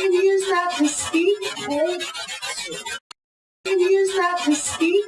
Can use that to speak? Can use that to speak?